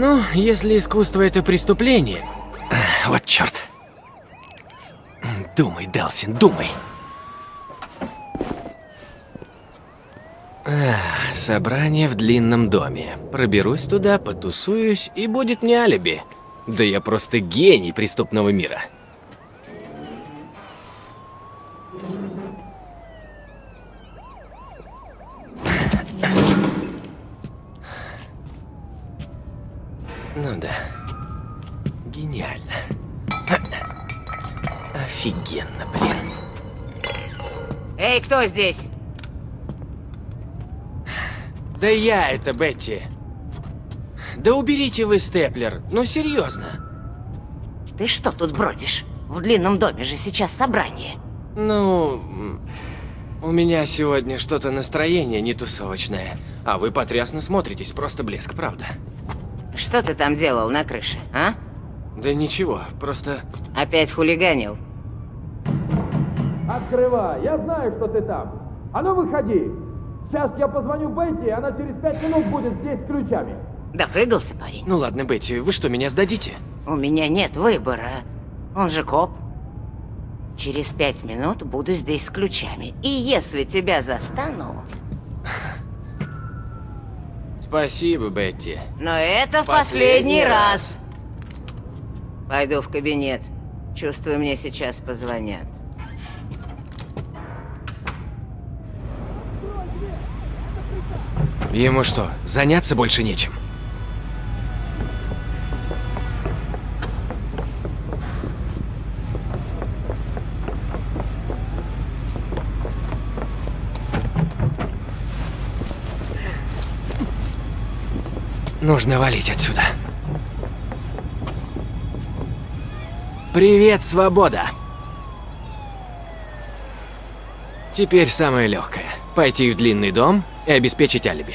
Ну, если искусство это преступление... Вот черт. Думай, Делсин, думай. А, собрание в длинном доме. Проберусь туда, потусуюсь, и будет не алиби. Да я просто гений преступного мира. Ну да. Гениально. Офигенно, блин. Эй, кто здесь? Да я это, Бетти. Да уберите вы степлер. Ну серьезно. Ты что тут бродишь? В длинном доме же сейчас собрание. Ну, у меня сегодня что-то настроение не тусовочное. А вы потрясно смотритесь, просто блеск, правда. Что ты там делал на крыше, а? Да ничего, просто... Опять хулиганил? Открывай, я знаю, что ты там. А ну выходи. Сейчас я позвоню Бетти, и она через пять минут будет здесь с ключами. Допрыгался парень? Ну ладно, Бетти, вы что, меня сдадите? У меня нет выбора. Он же коп. Через пять минут буду здесь с ключами. И если тебя застану... Спасибо, Бетти. Но это в Последний последний раз. Пойду в кабинет. Чувствую, мне сейчас позвонят. Ему что, заняться больше нечем? Нужно валить отсюда. Привет, свобода! Теперь самое легкое. Пойти в длинный дом и обеспечить алиби.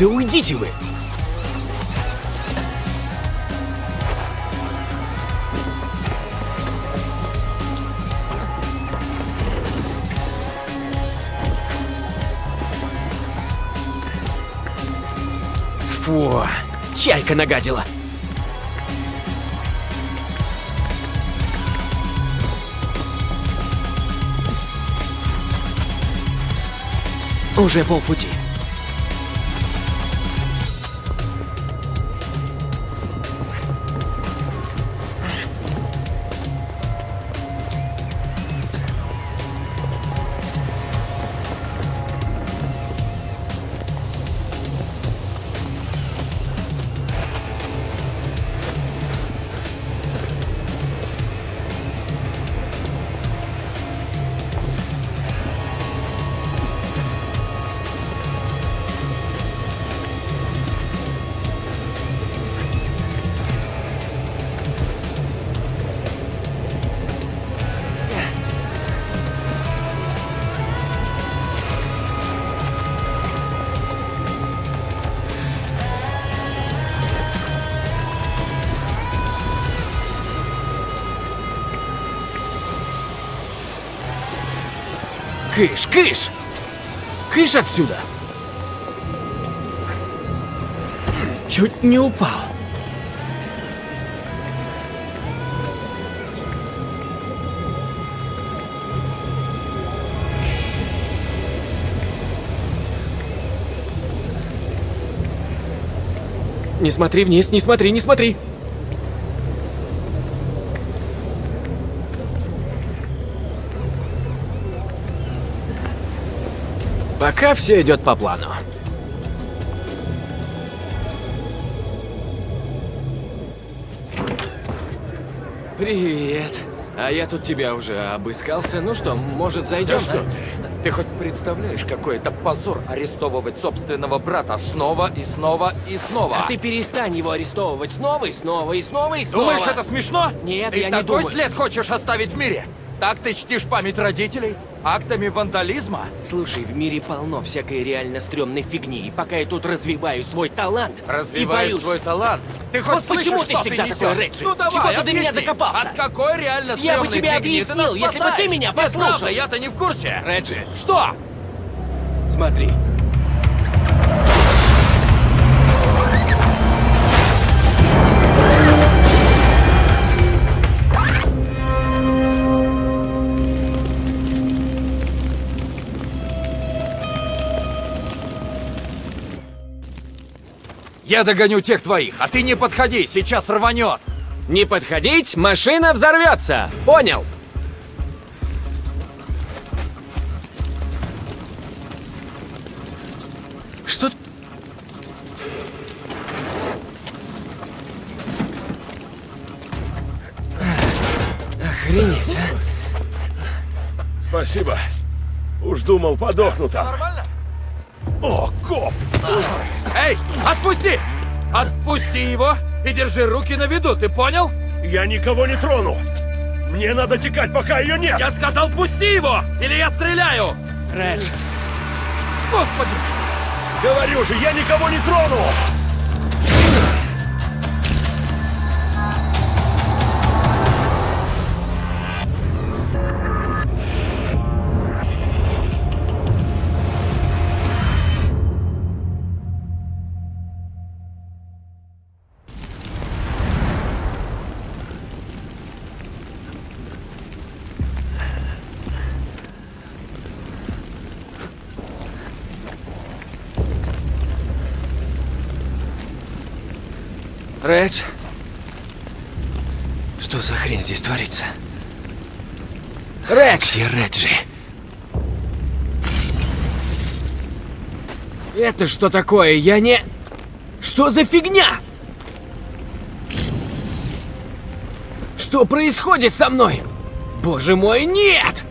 Да уйдите вы! Фу, чайка нагадила. Уже полпути. Кыш, кыш! Кыш отсюда! Чуть не упал. Не смотри вниз, не смотри, не смотри! Пока все идет по плану. Привет. А я тут тебя уже обыскался. Ну что, может, зайдем? Да что ты? Ты хоть представляешь, какой это позор арестовывать собственного брата снова и снова и снова? А ты перестань его арестовывать снова и снова и снова и снова. Думаешь, это смешно? Нет, ты я не такой думаю. след хочешь оставить в мире? Так ты чтишь память родителей? Актами вандализма? Слушай, в мире полно всякой реально стрёмной фигни, и пока я тут развиваю свой талант Развиваешь боюсь... свой талант? Ты хоть Вот слышишь, почему ты всегда несешь? такой, Реджи? Ну давай, Чего ты до объясни, меня докопался? От какой реально Я бы стрёмной тебе фигни ты объяснил, если бы ты меня Нет, правда, послушал. я-то не в курсе. Реджи, Что? смотри. Я догоню тех твоих, а ты не подходи, сейчас рванет. Не подходить, машина взорвется. Понял? Что... Охренеть, а? Спасибо. Уж думал, подохну там. Нормально? О, коп! Эй, отпусти! Отпусти его и держи руки на виду, ты понял? Я никого не трону! Мне надо текать, пока ее нет! Я сказал, пусти его, или я стреляю! Редж, Господи! Говорю же, я никого не трону! Редж? Что за хрень здесь творится? Редж! Где Реджи? Это что такое? Я не... Что за фигня? Что происходит со мной? Боже мой, нет!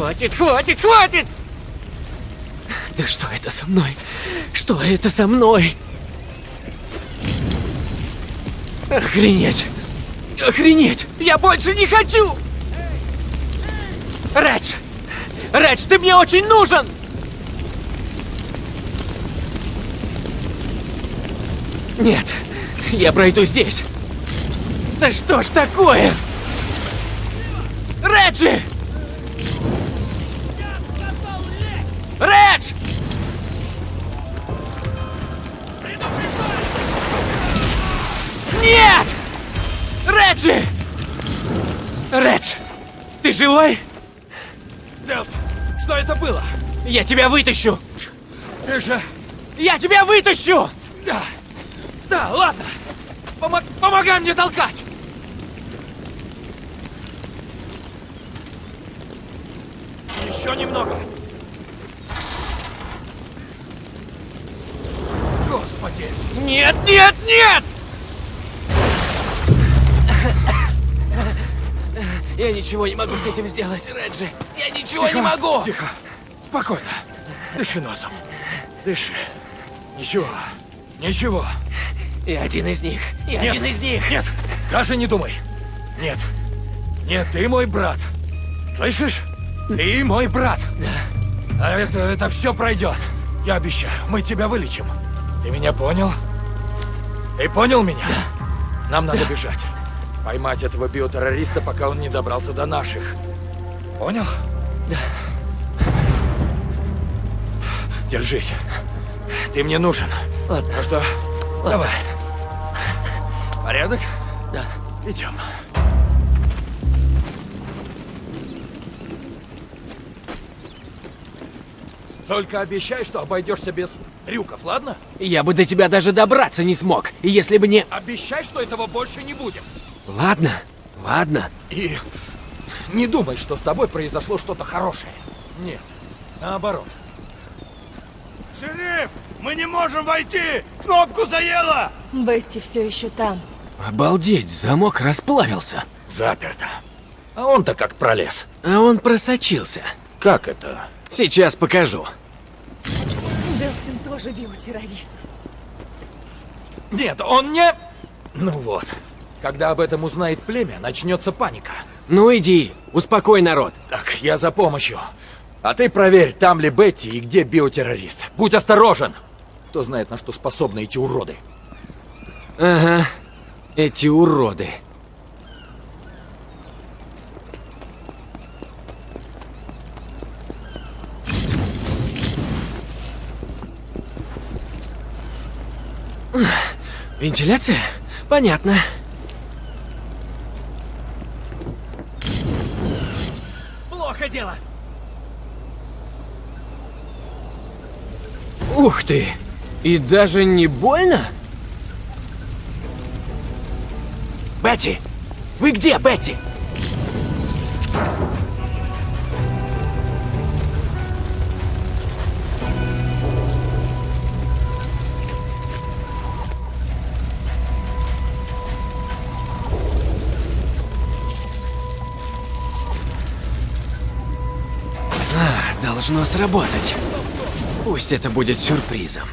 хватит, хватит, хватит! Да что это со мной? Что это со мной? Охренеть! Охренеть! Я больше не хочу! Редж! Редж, ты мне очень нужен! Нет, я пройду здесь. Да что ж такое? Реджи! Редж! Нет! Реджи! Редж! Ты живой? Делс, что это было? Я тебя вытащу! Ты же... Я тебя вытащу! Да, да, ладно. Помо- помогай мне толкать. Еще немного. Господи. Нет, нет, нет! Я ничего не могу с этим сделать, Реджи. Я ничего не могу! Тихо. Спокойно. Дыши носом. Дыши. Ничего. Ничего. Я один из них. Я Нет, один из них. Нет, даже не думай. Нет. Нет, ты мой брат. Слышишь? Ты мой брат. Да. А это, это все пройдет. Я обещаю, мы тебя вылечим. Ты меня понял? Ты понял меня? Нам надо бежать. Поймать этого биотеррориста, пока он не добрался до наших. Понял? Да. Держись. Ты мне нужен. Ладно. Ну что, давай. Порядок? Да. Идем. Только обещай, что обойдешься без трюков, ладно? Я бы до тебя даже добраться не смог, если бы не... Обещай, что этого больше не будет. Ладно, ладно. И не думай, что с тобой произошло что-то хорошее. Нет, наоборот. Шериф, мы не можем войти! Кнопку заело! Бетти все еще там. Обалдеть, замок расплавился. Заперто. А он-то как пролез. А он просочился. Как это? Сейчас покажу. Делсин тоже биотеррорист. Нет, он не... Ну вот. Когда об этом узнает племя, начнется паника. Ну иди, успокой народ. Так, я за помощью. А ты проверь, там ли Бетти и где биотеррорист. Будь осторожен! Кто знает, на что способны эти уроды. Ага, эти уроды. Вентиляция? Понятно. Плохо дело. Ух ты! И даже не больно? Бетти! Вы где, Бетти? Должно сработать. Пусть это будет сюрпризом.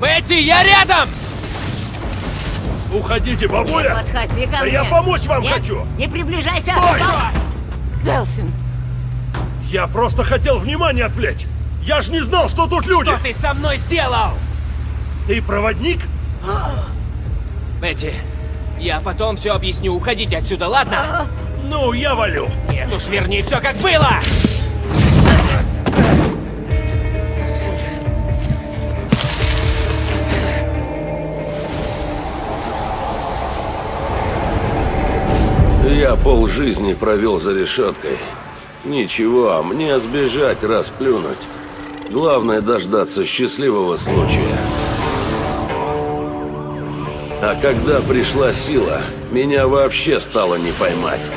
Бетти, я рядом! Уходите, бабуля! Подходи ко Да мне. я помочь вам Нет, хочу! Не приближайся. Стой! Делсин, Я просто хотел внимание отвлечь! Я ж не знал, что тут люди! Что ты со мной сделал? Ты проводник? Бетти, я потом все объясню. Уходите отсюда, ладно? Ну, я валю! Нет уж, верни все как было! Я полжизни провел за решеткой. Ничего, мне сбежать, расплюнуть. Главное дождаться счастливого случая. А когда пришла сила, меня вообще стало не поймать.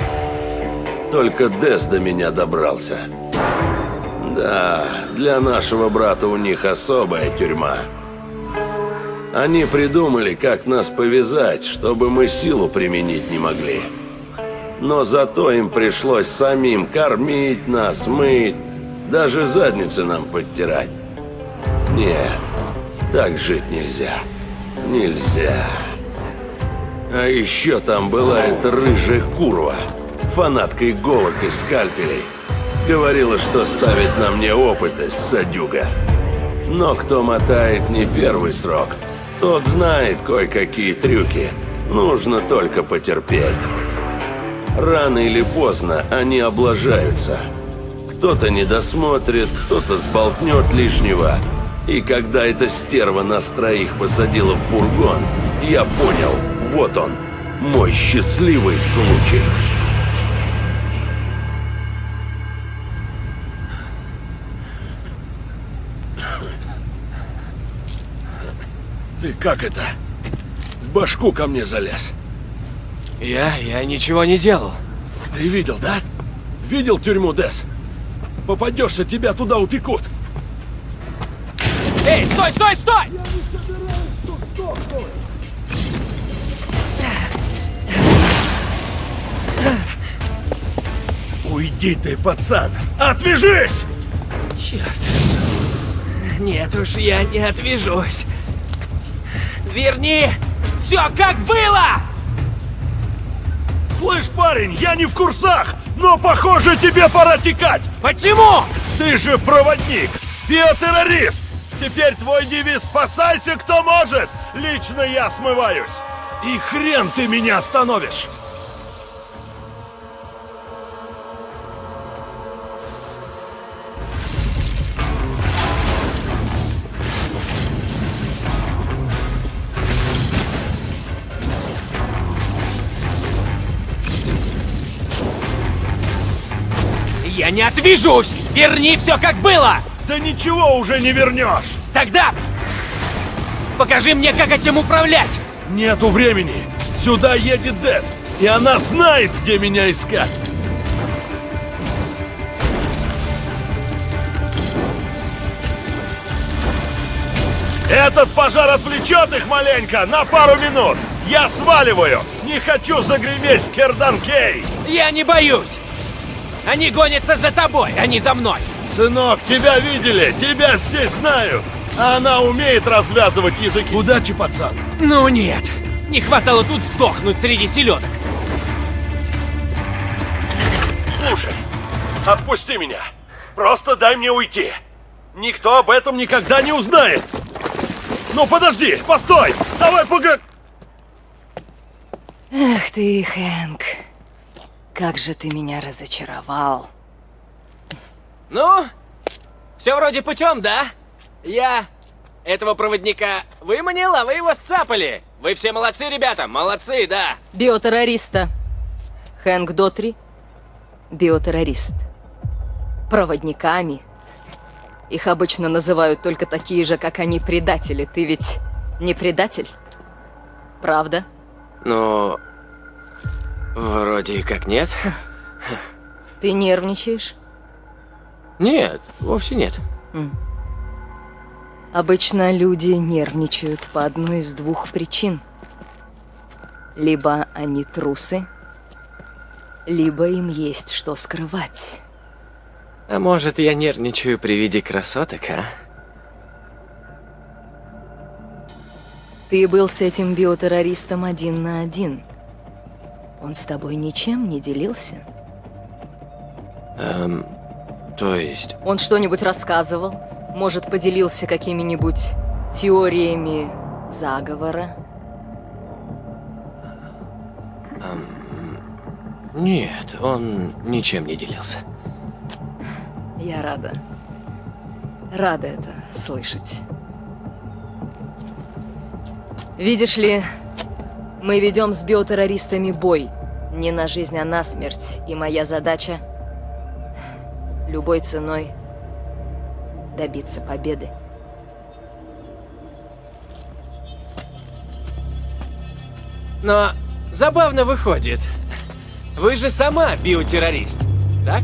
Только Дес до меня добрался. Да, для нашего брата у них особая тюрьма. Они придумали, как нас повязать, чтобы мы силу применить не могли. Но зато им пришлось самим кормить нас, мыть, даже задницы нам подтирать. Нет, так жить нельзя. Нельзя. А еще там была эта рыжая курва, фанатка иголок и скальпелей. Говорила, что ставит на мне опытность, садюга. Но кто мотает не первый срок, тот знает кое-какие трюки. Нужно только потерпеть. Рано или поздно они облажаются. Кто-то не досмотрит, кто-то сболтнет лишнего. И когда эта стерва нас троих посадила в фургон, я понял, вот он, мой счастливый случай. Ты как это? В башку ко мне залез. Я? Я ничего не делал. Ты видел, да? Видел тюрьму, Дес? Попадешься, тебя туда упекут. Эй, стой, стой, стой! Уйди ты, пацан! Отвяжись! Черт. Нет уж, я не отвяжусь. Верни все как было! Слышь, парень, я не в курсах, но похоже тебе пора текать. Почему? Ты же проводник, биотеррорист. Теперь твой девиз «Спасайся, кто может!» Лично я смываюсь. И хрен ты меня остановишь. Не отвяжусь! Верни все как было! Да ничего уже не вернешь. Тогда покажи мне, как этим управлять! Нету времени. Сюда едет Дес, и она знает, где меня искать. Этот пожар отвлечет их маленько на пару минут. Я сваливаю. Не хочу загреметь в Керданкей. Я не боюсь! Они гонятся за тобой, а не за мной! Сынок, тебя видели, тебя здесь знают. А она умеет развязывать языки. Удачи, пацан. Ну нет! Не хватало тут сдохнуть среди селедок! Слушай, отпусти меня. Просто дай мне уйти. Никто об этом никогда не узнает. Ну подожди, постой! Давай пога... Эх ты, Хэнк. Как же ты меня разочаровал. Ну, все вроде путем, да? Я этого проводника выманил, а вы его сцапали. Вы все молодцы, ребята, молодцы, да. Биотеррориста. Хэнк Дотри. Биотеррорист. Проводниками. Их обычно называют только такие же, как они, предатели. Ты ведь не предатель? Правда? Ну... Вроде как нет. Ты нервничаешь? Нет, вовсе нет. Обычно люди нервничают по одной из двух причин. Либо они трусы, либо им есть что скрывать. А может, я нервничаю при виде красоток, а? Ты был с этим биотеррористом один на один. Он с тобой ничем не делился? Эм, то есть... Он что-нибудь рассказывал? Может, поделился какими-нибудь теориями заговора? Нет, он ничем не делился. Я рада. Рада это слышать. Видишь ли, мы ведем с биотеррористами бой. Не на жизнь, а на смерть. И моя задача — любой ценой добиться победы. Но забавно выходит. Вы же сама биотеррорист, так?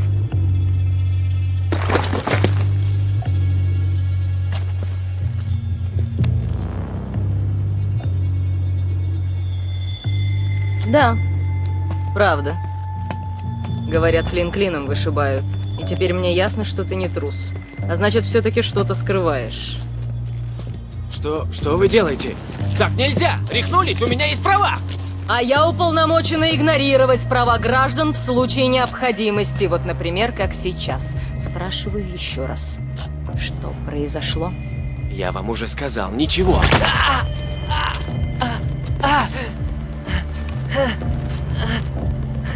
Да, правда. Говорят, клин клином вышибают. И теперь мне ясно, что ты не трус. А значит, все-таки что-то скрываешь. Что, что вы делаете? Так нельзя! Рехнулись, у меня есть права! А я уполномочена игнорировать права граждан в случае необходимости. Вот, например, как сейчас. Спрашиваю еще раз. Что произошло? Я вам уже сказал, ничего.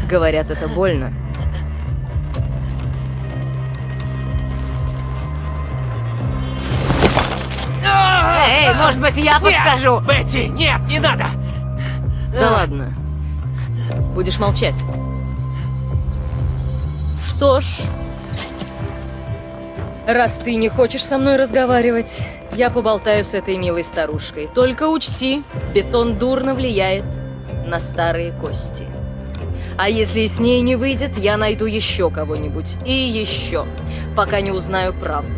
Говорят, это больно. Эй, может быть, я подскажу? Бетти, нет, не надо! Да ладно. Будешь молчать. Что ж... Раз ты не хочешь со мной разговаривать, я поболтаю с этой милой старушкой. Только учти, бетон дурно влияет на старые кости. А если с ней не выйдет, я найду еще кого-нибудь. И еще, пока не узнаю правду.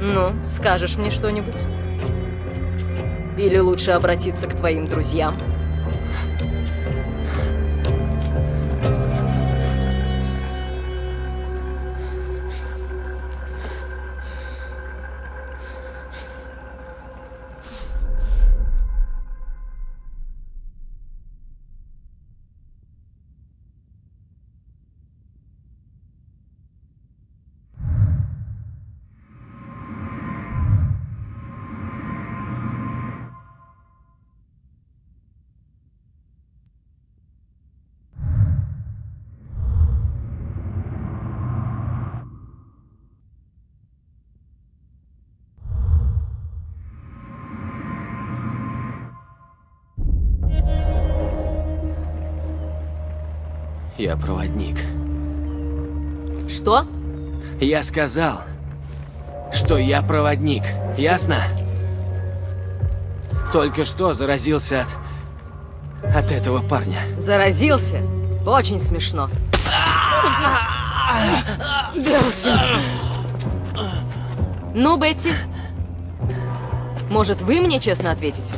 Ну, скажешь мне что-нибудь? Или лучше обратиться к твоим друзьям? Я проводник. Что? Я сказал, что я проводник. Ясно? Только что заразился от... от этого парня. Заразился? Очень смешно. Ну, Бетти, может, вы мне честно ответите?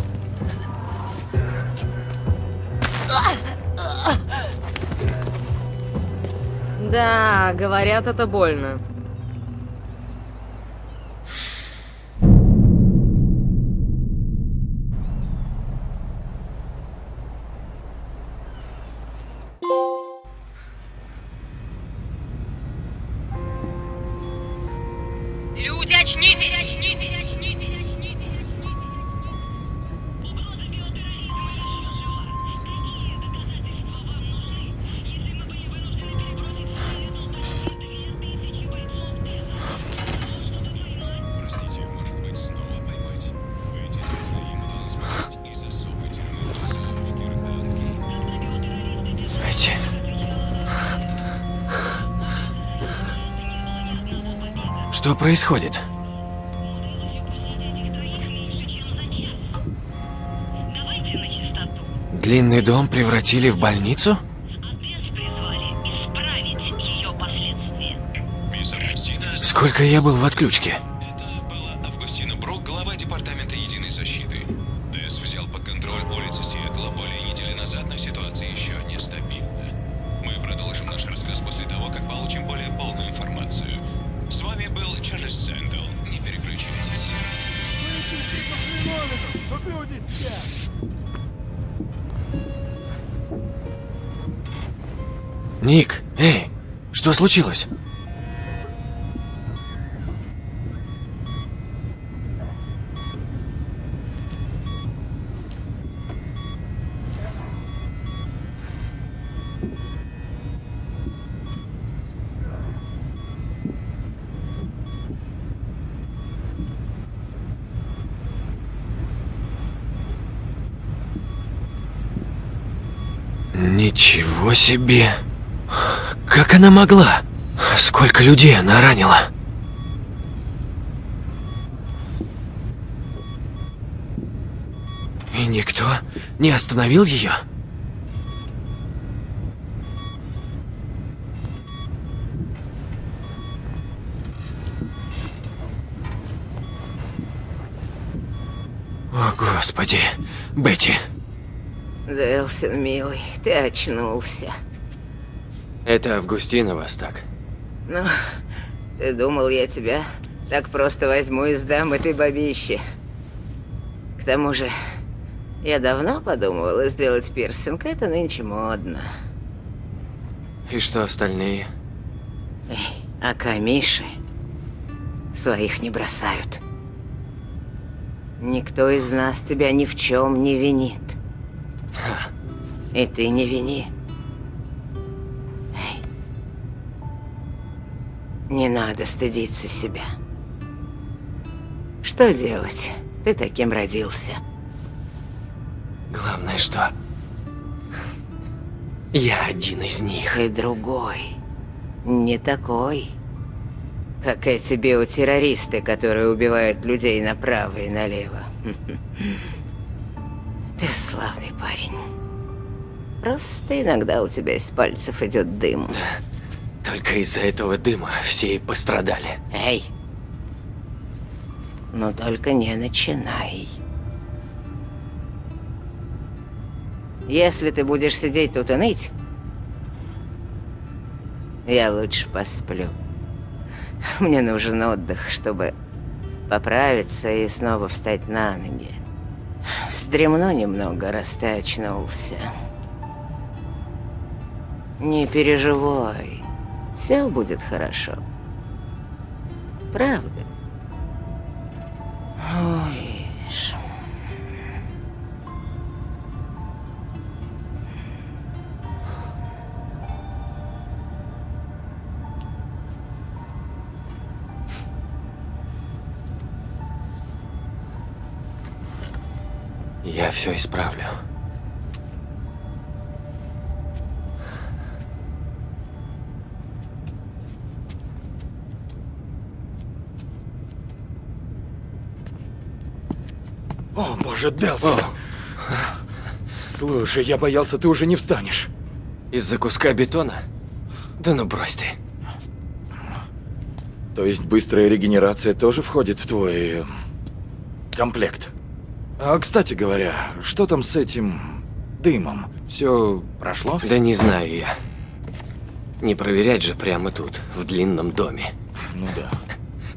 Да, говорят, это больно. Происходит? Длинный дом превратили в больницу? Сколько я был в отключке? Ник, эй, что случилось? Ничего себе. Как она могла? Сколько людей она ранила? И никто не остановил ее? О, Господи. Бетти. Делсин, милый, ты очнулся. Это Августина вас так. Ну, ты думал, я тебя так просто возьму и сдам этой бабище. К тому же, я давно подумывала сделать пирсинг, это нынче модно. И что остальные? Эй, а камиши своих не бросают. Никто из нас тебя ни в чем не винит. И ты не вини. Эй. Не надо стыдиться себя. Что делать? Ты таким родился. Главное, что... Я один из них. И другой. Не такой. Как эти биотеррористы, которые убивают людей направо и налево. Ты славный парень. Просто иногда у тебя из пальцев идет дым. Только из-за этого дыма все и пострадали. Эй! Но только не начинай. Если ты будешь сидеть тут и ныть, я лучше посплю. Мне нужен отдых, чтобы поправиться и снова встать на ноги. Вздремну немного, раз ты очнулся. Не переживай. Все будет хорошо. Правда. Увидишь. Я все исправлю. О, боже, Делсон! Слушай, я боялся, ты уже не встанешь. Из-за куска бетона? Да ну брось ты. То есть быстрая регенерация тоже входит в твой... э, комплект? А, кстати говоря, что там с этим... дымом? Все прошло? Да не знаю я. Не проверять же прямо тут, в длинном доме. Ну да.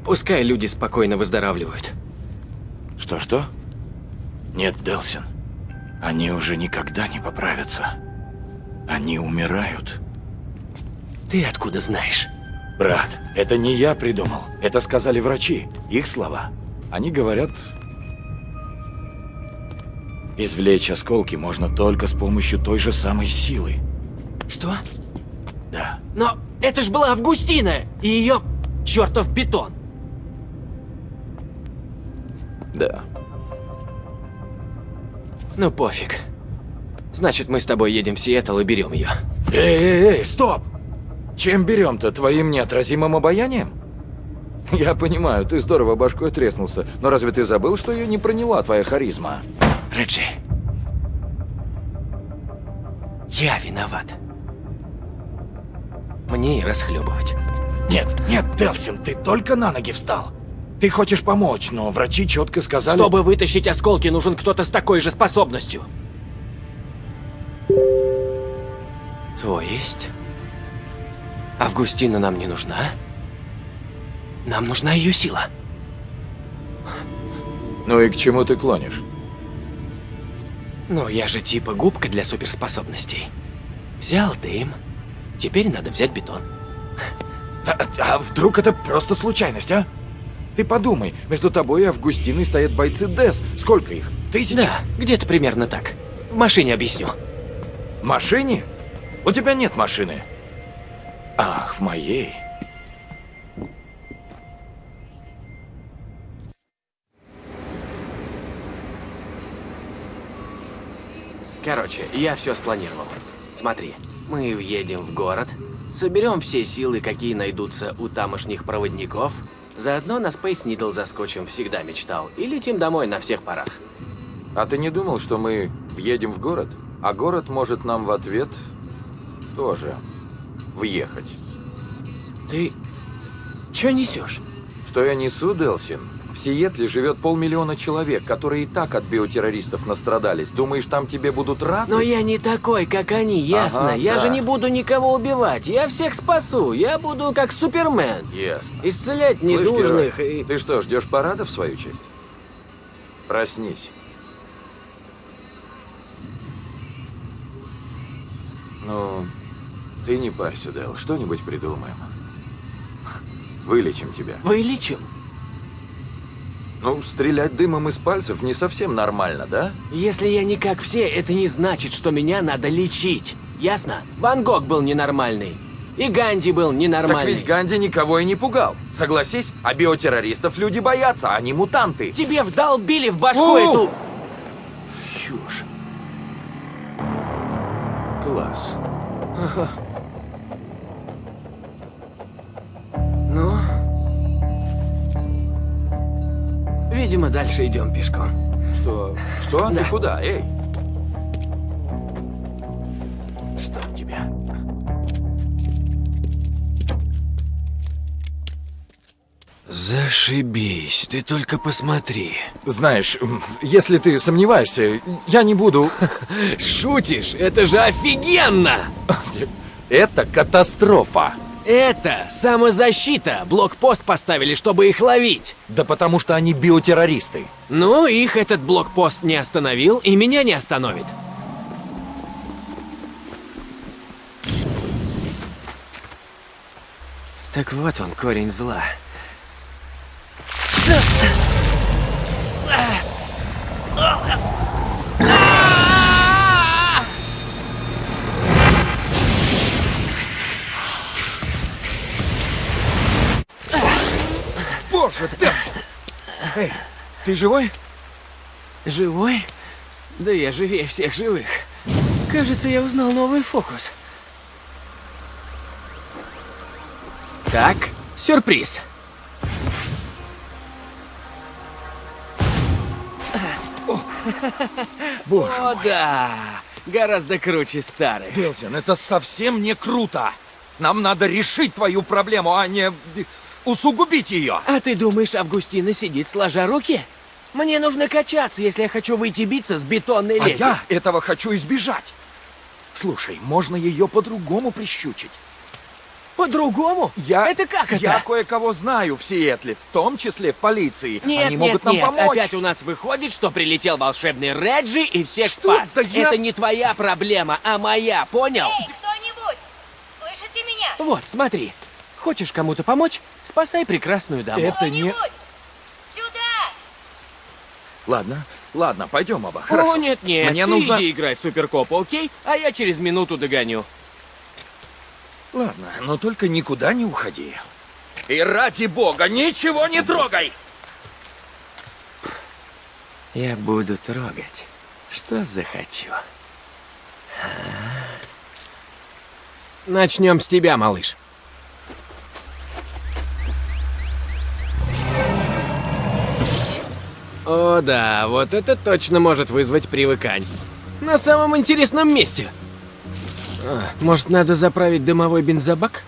Пускай люди спокойно выздоравливают. Что-что? Нет, Делсин. Они уже никогда не поправятся. Они умирают. Ты откуда знаешь? Брат, это не я придумал. Это сказали врачи. Их слова. Они говорят... Извлечь осколки можно только с помощью той же самой силы. Что? Да. Но это ж была Августина и ее чертов бетон. Да. Ну пофиг. Значит, мы с тобой едем в Сиэтл и берем ее. Эй, эй, эй, стоп! Чем берем-то? Твоим неотразимым обаянием? Я понимаю, ты здорово башкой треснулся, но разве ты забыл, что ее не проняла твоя харизма? Реджи. Я виноват. Мне и расхлебывать. Нет, нет, Делсин, ты только на ноги встал. Ты хочешь помочь, но врачи четко сказали... Чтобы вытащить осколки, нужен кто-то с такой же способностью. То есть? Августина нам не нужна? Нам нужна ее сила. Ну и к чему ты клонишь? Ну, я же типа губка для суперспособностей. Взял дым. Теперь надо взять бетон. А, а вдруг это просто случайность, а? Ты подумай, между тобой и Августиной стоят бойцы ДЭС. Сколько их? Тысячи? Да, где-то примерно так. В машине объясню. В машине? У тебя нет машины. Ах, в моей. Короче, я все спланировал. Смотри, мы въедем в город, соберем все силы, какие найдутся у тамошних проводников, заодно на Space Needle заскочим, всегда мечтал, и летим домой на всех парах. А ты не думал, что мы въедем в город? А город может нам в ответ тоже въехать. Ты... Чё несешь? Что я несу, Делсин? В Сиэтле живет полмиллиона человек, которые и так от биотеррористов настрадались. Думаешь, там тебе будут рады? Но я не такой, как они, ясно? Ага, я да. же не буду никого убивать. Я всех спасу. Я буду как Супермен. Ясно. Исцелять Слышь, недужных герой, и... Ты что, ждешь парада в свою честь? Проснись. Ну, ты не парься, Дэл. Что-нибудь придумаем. Вылечим тебя. Вылечим? Ну, стрелять дымом из пальцев не совсем нормально, да? Если я не как все, это не значит, что меня надо лечить. Ясно? Ван Гог был ненормальный. И Ганди был Так ненормальный. ведь Ганди никого и не пугал. Согласись, а биотеррористов люди боятся, они мутанты. Тебе вдолбили в башку У! эту... Чушь. Класс. Ну? Видимо, дальше идем пешком. Что? Что? Да. Ты куда? Эй! Чтоб тебя. Зашибись, ты только посмотри. Знаешь, если ты сомневаешься, я не буду... Шутишь? Это же офигенно! Это катастрофа. Это самозащита. Блокпост поставили, чтобы их ловить. Да потому что они биотеррористы. Ну, их этот блокпост не остановил, и меня не остановит. Так вот он, корень зла. Боже, Тесс! Эй, ты живой? Живой? Да я живее всех живых. Кажется, я узнал новый фокус. Так, сюрприз. Боже О, да! Гораздо круче старых. Делсин, это совсем не круто. Нам надо решить твою проблему, а не усугубить ее. А ты думаешь, Августина сидит сложа руки? Мне нужно качаться, если я хочу выйти биться с бетонной А леди. я этого хочу избежать. Слушай, можно ее по-другому прищучить. По-другому? Я... Это как это? Я кое-кого знаю в Сиэтле, в том числе в полиции. Нет, Они нет, могут нам нет. помочь. Опять у нас выходит, что прилетел волшебный Реджи и всех Что? спас. Да я- Это не твоя проблема, а моя, понял? Эй, кто-нибудь! Слышите меня? Вот, смотри. Хочешь кому-то помочь? Спасай прекрасную даму. Это не... Сюда! Ладно, ладно, пойдем оба. Хорошо. О, нет, нет, Мне ты нужно... иди играй в Суперкопа, окей? А я через минуту догоню. Ладно, но только никуда не уходи. И ради бога, ничего не трогай! Я буду трогать, что захочу. Начнем с тебя, малыш. О да, вот это точно может вызвать привыкань. На самом интересном месте. А, может, надо заправить дымовой бензобак?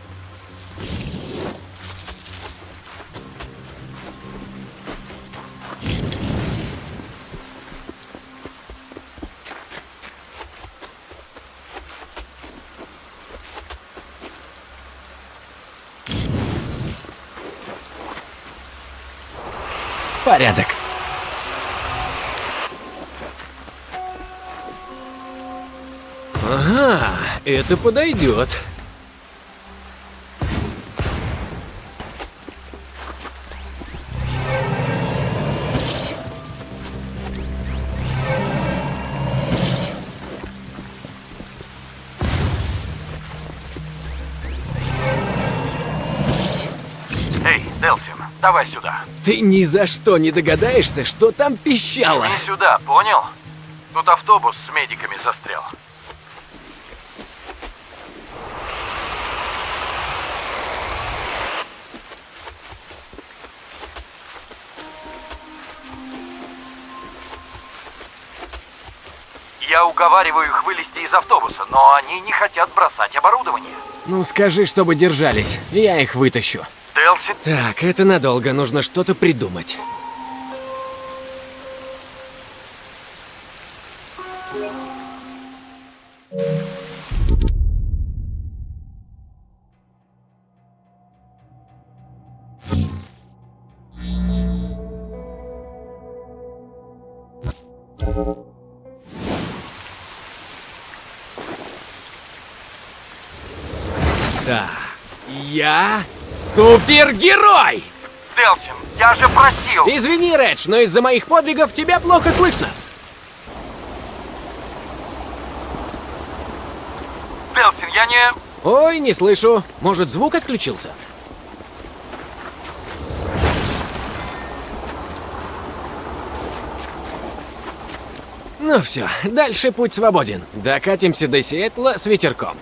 Это подойдет. Эй, Делсин, давай сюда. Ты ни за что не догадаешься, что там пищало. Не сюда, понял? Тут автобус с медиками застрял. Я уговариваю их вылезти из автобуса, но они не хотят бросать оборудование. Ну скажи, чтобы держались, я их вытащу. Делсин, Так, это надолго, нужно что-то придумать. Супергерой! Делсин, я же просил! Извини, Редж, но из-за моих подвигов тебя плохо слышно. Делсин, я не... Ой, не слышу. Может, звук отключился? Ну все, дальше путь свободен. Докатимся до Сиэтла с ветерком.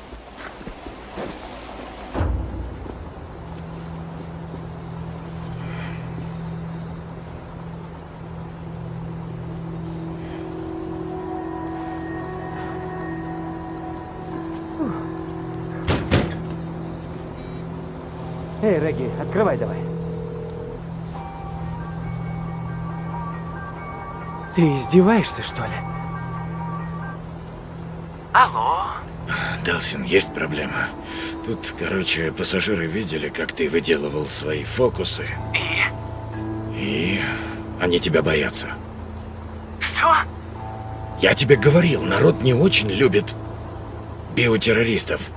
Эй, Регги, открывай давай. Ты издеваешься, что ли? Алло? Делсин, есть проблема. Тут, короче, пассажиры видели, как ты выделывал свои фокусы. И? И они тебя боятся. Что? Я тебе говорил, народ не очень любит биотеррористов.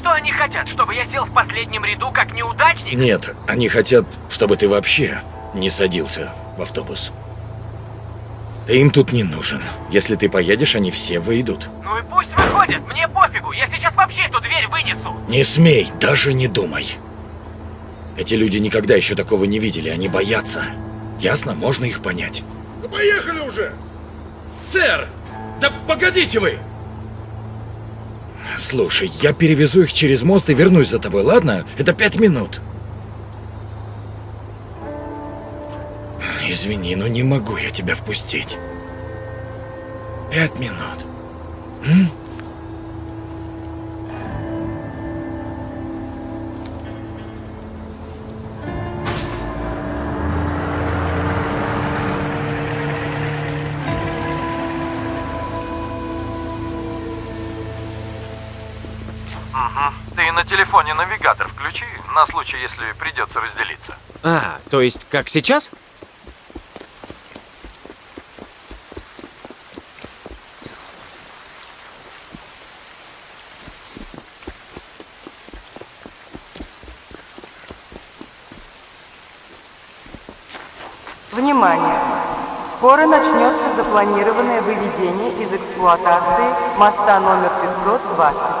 Что они хотят, чтобы я сел в последнем ряду как неудачник? Нет, они хотят, чтобы ты вообще не садился в автобус. Ты им тут не нужен. Если ты поедешь, они все выйдут. Ну и пусть выходят, мне пофигу, я сейчас вообще эту дверь вынесу. Не смей, даже не думай. Эти люди никогда еще такого не видели, они боятся. Ясно? Можно их понять. Ну, поехали уже! Сэр! Да погодите вы! Слушай, я перевезу их через мост и вернусь за тобой, ладно? Это пять минут. Извини, но не могу я тебя впустить. Пять минут. М? Телефоне навигатор включи, на случай, если придется разделиться. А, то есть как сейчас? Внимание! Скоро начнется запланированное выведение из эксплуатации моста номер 520.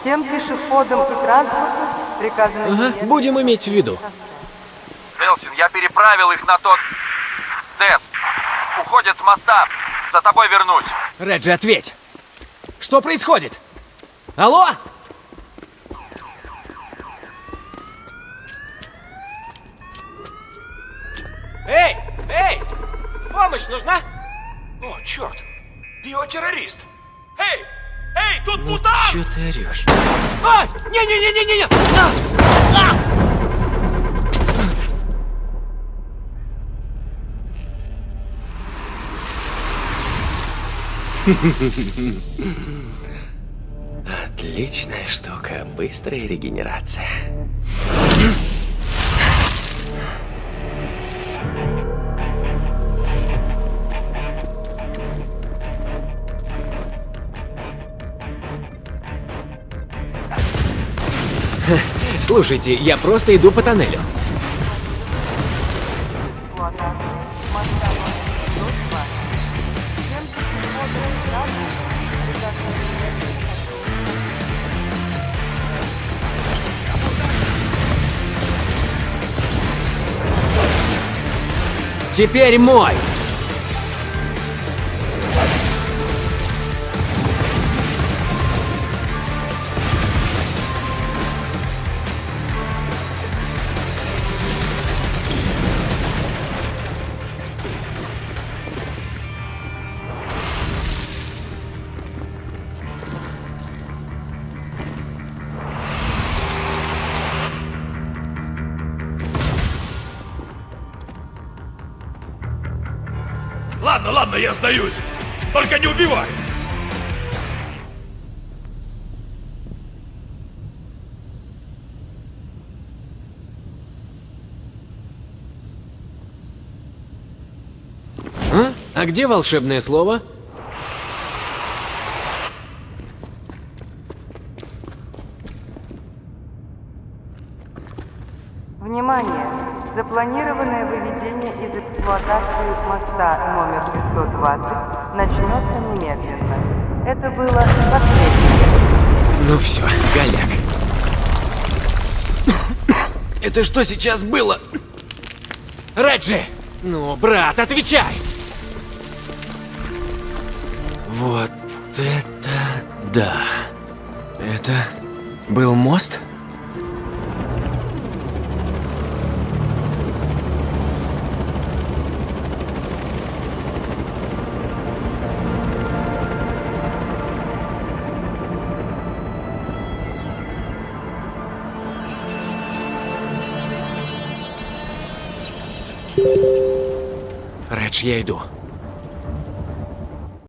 Всем пешеходам и транспорту приказано... Ага, будем иметь в виду. Делсин, я переправил их на тот... Дес, уходят с моста. За тобой вернусь. Реджи, ответь! Что происходит? Алло? Эй! Эй! Помощь нужна? О, черт! Биотеррорист! Эй! Эй, тут мутант! Чё ты орешь? Ай! Не-не-не-не-не! А! А! Отличная штука, быстрая регенерация. Слушайте, я просто иду по тоннелю. эксплуатации моста Ладно, ладно, я сдаюсь. Только не убивай. А? А где волшебное слово? Внимание! Запланированное выведение из эксплуатации моста номер 520 начнется немедленно. Это было последнее. Ну все, голяк. Это что сейчас было? Реджи! Ну, брат, отвечай! Вот это да. Это был мост? Редж, я иду.